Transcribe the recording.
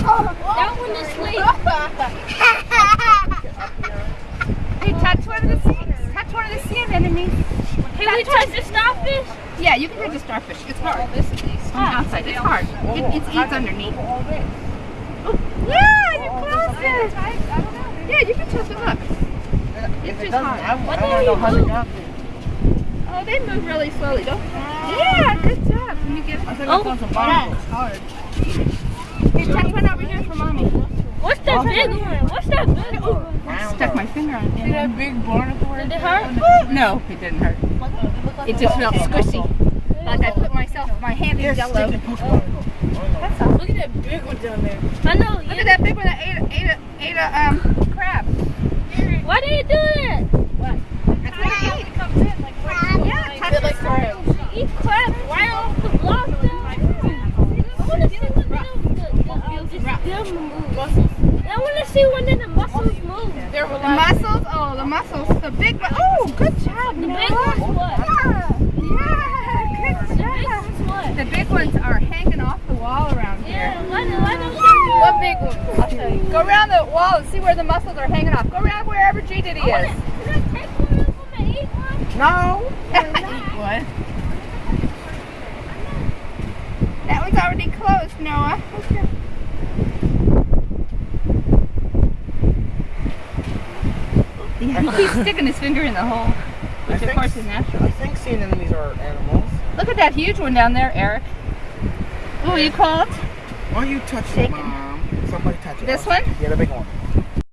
That one is asleep. Hey, touch one of the sea- touch one of the sea anemones. Can we touch the starfish? Yeah, you can touch the starfish. It's hard. Oh, on the outside, it's hard. It, oh, oh, it eats underneath. Yeah, you're closest. Yeah, you can touch it. Look. It's just hard. I want to know how it. Oh, they move really slowly. Don't. Yeah, good job. Can you get it? I think it's on some bottles. hard. Here, touch one over here for mommy. What's that big one? What's that big one? Stuck my finger on it. See that big barnacle? Did it hurt? No, it didn't hurt. It just felt squishy. Like I put myself, my hand in jello. That's all. Look at that big one down there. I know. Look at that big one that ate a, ate a, ate a um, crab. Why did it do that? That's what it ate. Yeah, touch it. crabs. Eat crab right off the block. though. I want to see when them, the, the, them move. I want to see when the mussels move. They're The mussels, oh, the mussels, the big one. Oh, good job, The big one's what? Yeah, good The big job. one's what? The big ones are hanging off the wall around here. Yeah, why, why don't you What big ones? I'll show you. Go around the wall and see where the mussels are hanging off. Go around wherever G Diddy Can is. I take one of them and eat one? No. what? That one's already closed, Noah. Okay. Yeah, he keeps sticking his finger in the hole, which of course is natural. I think sea anemones are animals. Look at that huge one down there, Eric. What will you call it? Why don't you touch Shake it, it. Mom? Somebody touch it. This one? Yeah, the big one.